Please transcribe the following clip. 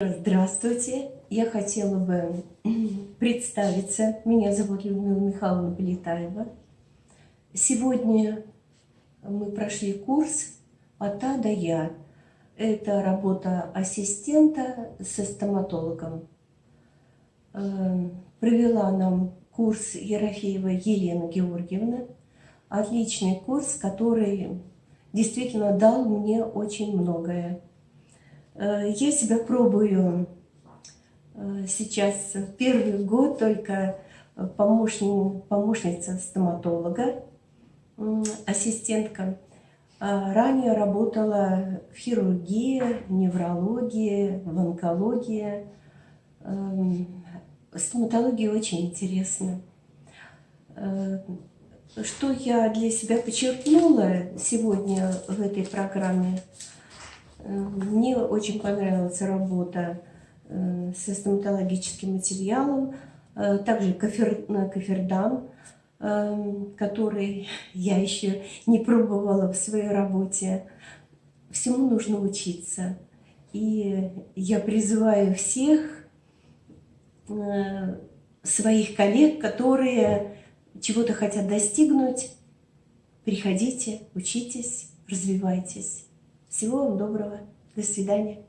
Здравствуйте, я хотела бы представиться. Меня зовут Людмила Михайловна Полетаева. Сегодня мы прошли курс от А до Я. Это работа ассистента со стоматологом. Э, провела нам курс Ерофеева Елена Георгиевна. Отличный курс, который действительно дал мне очень многое. Э, я себя пробую э, сейчас первый год только помощник, помощница стоматолога, ассистентка. А ранее работала в хирургии, неврологии, в онкологии. Эм, стоматология очень интересна. Э, что я для себя подчеркнула сегодня в этой программе – мне очень понравилась работа э, со стоматологическим материалом, э, также кофер, кофердан, э, который я еще не пробовала в своей работе. Всему нужно учиться. И я призываю всех своих коллег, которые чего-то хотят достигнуть, приходите, учитесь, развивайтесь. Всего вам доброго. До свидания.